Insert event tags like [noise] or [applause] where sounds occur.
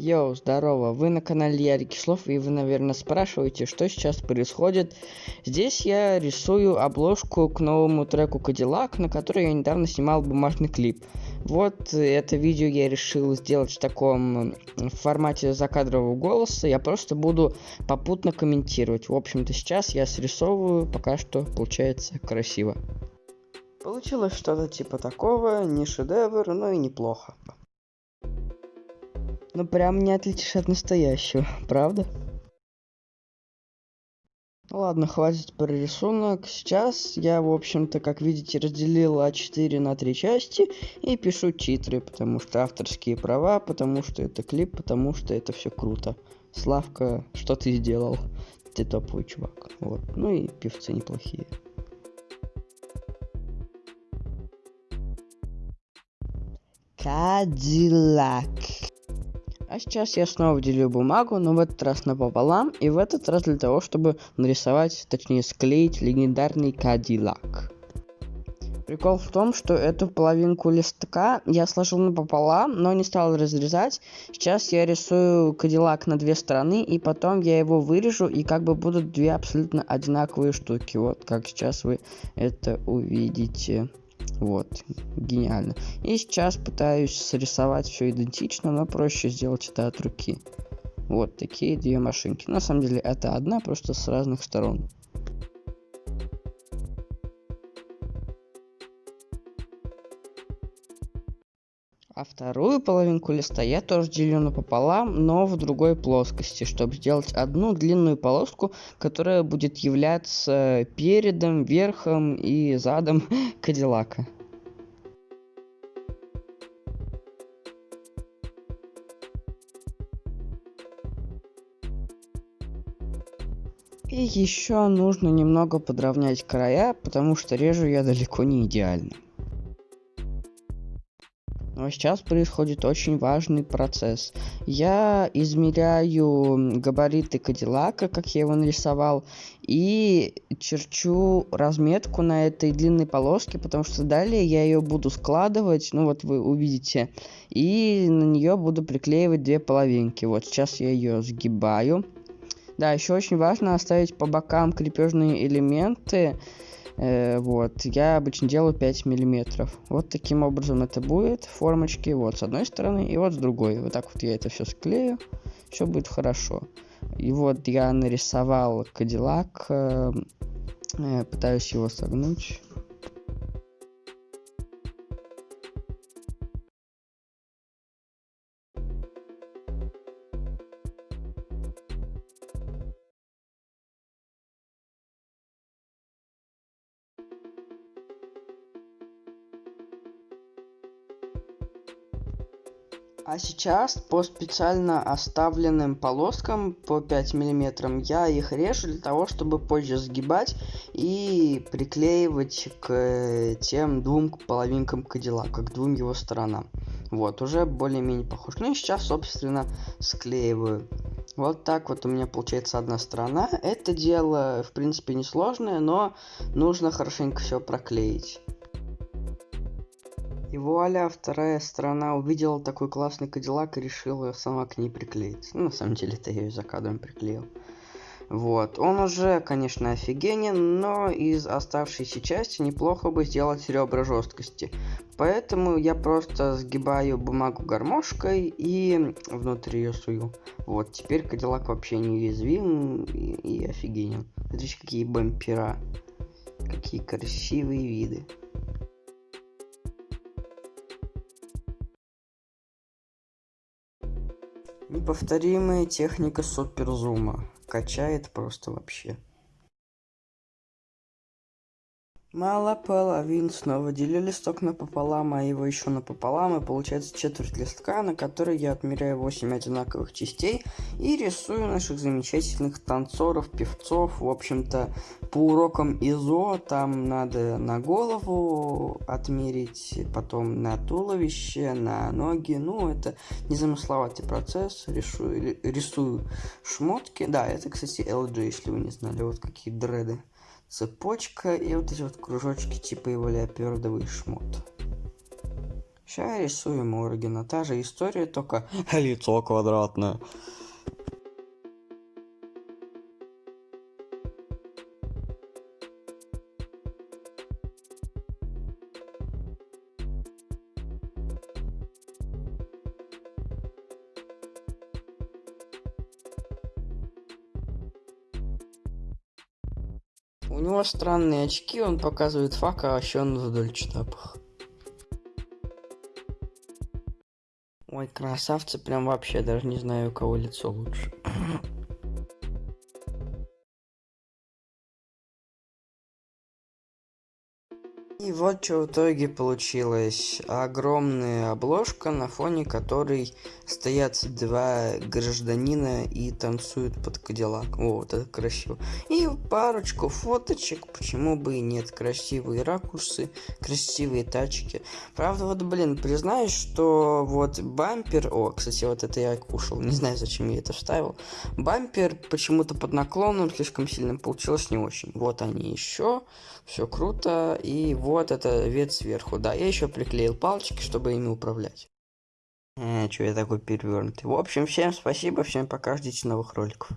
Йоу, здорово, вы на канале Ярик Кислов, и вы, наверное, спрашиваете, что сейчас происходит. Здесь я рисую обложку к новому треку Cadillac, на который я недавно снимал бумажный клип. Вот это видео я решил сделать в таком формате закадрового голоса, я просто буду попутно комментировать. В общем-то, сейчас я срисовываю, пока что получается красиво. Получилось что-то типа такого, не шедевр, но и неплохо. Ну прям не отличишь от настоящего, правда? Ладно, хватит про рисунок. Сейчас я, в общем-то, как видите, разделил А4 на три части и пишу титры, потому что авторские права, потому что это клип, потому что это все круто. Славка, что ты сделал? Ты топовый чувак. Вот. Ну и певцы неплохие. Кадиллак. А сейчас я снова делю бумагу, но в этот раз напополам, и в этот раз для того, чтобы нарисовать, точнее склеить легендарный Кадиллак. Прикол в том, что эту половинку листка я сложил напополам, но не стал разрезать. Сейчас я рисую Кадиллак на две стороны, и потом я его вырежу, и как бы будут две абсолютно одинаковые штуки. Вот как сейчас вы это увидите. Вот, гениально. И сейчас пытаюсь срисовать все идентично, но проще сделать это от руки. Вот такие две машинки. На самом деле это одна, просто с разных сторон. А вторую половинку листа я тоже делю напополам, но в другой плоскости, чтобы сделать одну длинную полоску, которая будет являться передом, верхом и задом [laughs] Кадиллака. И еще нужно немного подровнять края, потому что режу я далеко не идеально. Но сейчас происходит очень важный процесс. Я измеряю габариты Кадиллака, как я его нарисовал, и черчу разметку на этой длинной полоске, потому что далее я ее буду складывать, ну вот вы увидите, и на нее буду приклеивать две половинки. Вот сейчас я ее сгибаю. Да, еще очень важно оставить по бокам крепежные элементы, Э, вот, я обычно делаю 5 миллиметров. Вот таким образом это будет, формочки, вот с одной стороны и вот с другой. Вот так вот я это все склею, все будет хорошо. И вот я нарисовал Кадиллак, э, э, пытаюсь его согнуть. А сейчас по специально оставленным полоскам по 5 миллиметрам я их режу для того, чтобы позже сгибать и приклеивать к тем двум половинкам Кадиллака, к двум его сторонам. Вот, уже более-менее похож. Ну и сейчас, собственно, склеиваю. Вот так вот у меня получается одна сторона. Это дело, в принципе, несложное, но нужно хорошенько все проклеить. И вуаля, вторая сторона увидела такой классный кадиллак и решила сама к ней приклеиться. Ну, на самом деле, это я ее за кадром приклеил. Вот, он уже, конечно, офигенен, но из оставшейся части неплохо бы сделать ребра жесткости. Поэтому я просто сгибаю бумагу гармошкой и внутрь ее сую. Вот, теперь Кадиллак вообще неуязвим и, и офигенен. Смотрите, какие бампера. Какие красивые виды. Неповторимая техника суперзума. Качает просто вообще. Мало половин снова делю листок напополам, а его еще напополам, и получается четверть листка, на которой я отмеряю 8 одинаковых частей и рисую наших замечательных танцоров, певцов. В общем-то, по урокам ИЗО там надо на голову отмерить, потом на туловище, на ноги. Ну, это незамысловатый процесс. Рисую, рисую шмотки. Да, это, кстати, LG, если вы не знали, вот какие дреды цепочка и вот эти вот кружочки типа его леопердовый шмот. Сейчас рисуем Оригина. Та же история, только [laughs] лицо квадратное. У него странные очки, он показывает фак, а еще он в дольчетапах. Ой, красавцы, прям вообще даже не знаю, у кого лицо лучше. И вот что в итоге получилось. Огромная обложка, на фоне которой стоят два гражданина и танцуют под кадиллак. Вот, это красиво. И парочку фоточек, почему бы и нет. Красивые ракурсы, красивые тачки. Правда, вот, блин, признаюсь, что вот бампер... О, кстати, вот это я кушал, не знаю, зачем я это вставил. Бампер почему-то под наклоном слишком сильно получилось не очень. Вот они еще, все круто, и вот вот это вид сверху, да. Я еще приклеил палочки, чтобы ими управлять. Э, что я такой перевернутый. В общем, всем спасибо, всем пока, ждите новых роликов.